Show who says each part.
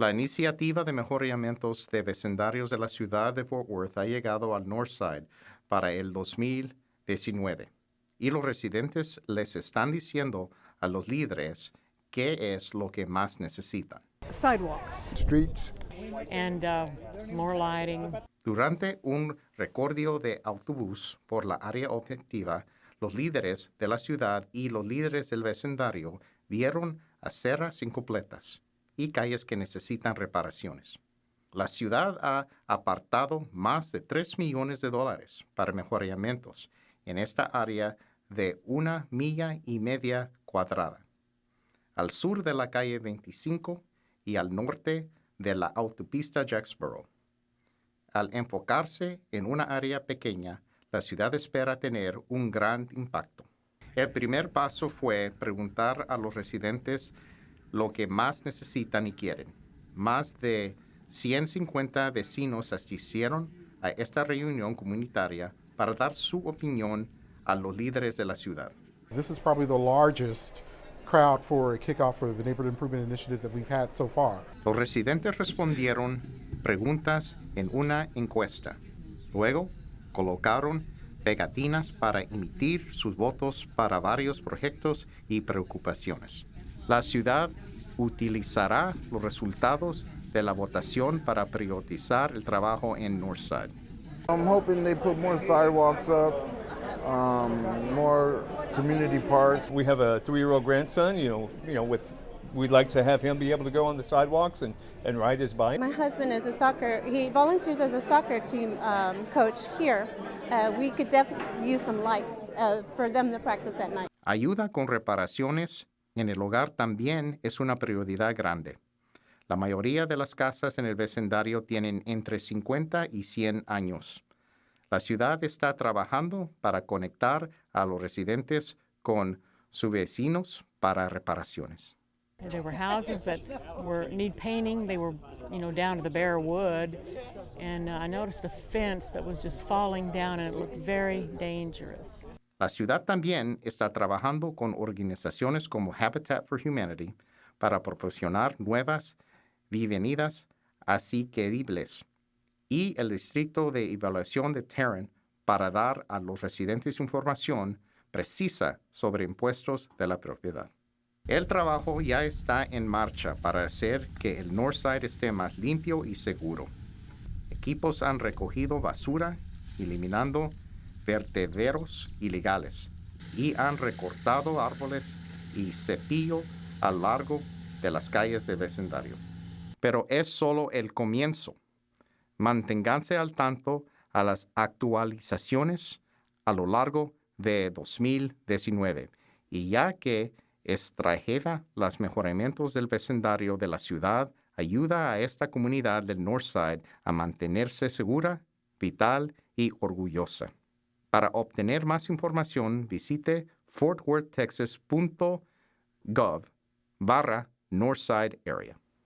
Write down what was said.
Speaker 1: La iniciativa de mejoramientos de vecindarios de la ciudad de Fort Worth ha llegado al Northside para el 2019 y los residentes les están diciendo a los líderes qué es lo que más necesitan.
Speaker 2: sidewalks
Speaker 3: streets,
Speaker 2: and uh, more lighting.
Speaker 1: Durante un recorrido de autobús por la área objetiva, los líderes de la ciudad y los líderes del vecindario vieron aceras incompletas y calles que necesitan reparaciones. La ciudad ha apartado más de 3 millones de dólares para mejoramientos en esta área de una milla y media cuadrada. Al sur de la calle 25 y al norte de la autopista Jacksboro. Al enfocarse en una área pequeña, la ciudad espera tener un gran impacto. El primer paso fue preguntar a los residentes lo que más necesitan y quieren. Más de 150 vecinos asistieron a esta reunión comunitaria para dar su opinión a los líderes de la ciudad.
Speaker 3: this is probably the largest crowd for a kickoff for the neighborhood improvement initiatives that we've had so far.
Speaker 1: Los residentes respondieron preguntas en una encuesta. Luego, colocaron pegatinas para emitir sus votos para varios proyectos y preocupaciones. La ciudad utilizará los resultados de la votación para priorizar el trabajo en Northside.
Speaker 4: I'm hoping they put more sidewalks up, um, more community parks.
Speaker 5: We have a three-year-old grandson, you know, you know, with, we'd like to have him be able to go on the sidewalks and, and ride his bike.
Speaker 6: My husband is a soccer, he volunteers as a soccer team um, coach here. Uh, we could definitely use some lights uh, for them to practice at night.
Speaker 1: Ayuda con reparaciones en el hogar también es una prioridad grande. La mayoría de las casas en el vecindario tienen entre 50 y 100 años. La ciudad está trabajando para conectar a los residentes con sus vecinos para reparaciones.
Speaker 2: There were houses that were need painting. They were, you know, down to the bare wood, and I noticed a fence that was just falling down, and it looked very dangerous.
Speaker 1: La ciudad también está trabajando con organizaciones como Habitat for Humanity para proporcionar nuevas viviendas asequibles y el Distrito de Evaluación de Tarrant para dar a los residentes información precisa sobre impuestos de la propiedad. El trabajo ya está en marcha para hacer que el Northside esté más limpio y seguro. Equipos han recogido basura, eliminando vertederos ilegales y han recortado árboles y cepillo a lo largo de las calles del vecindario. Pero es solo el comienzo. Manténganse al tanto a las actualizaciones a lo largo de 2019 y ya que extrajera los mejoramientos del vecindario de la ciudad ayuda a esta comunidad del Northside a mantenerse segura, vital y orgullosa. Para obtener más información, visite fortworthtexas.gov barra Northside Area.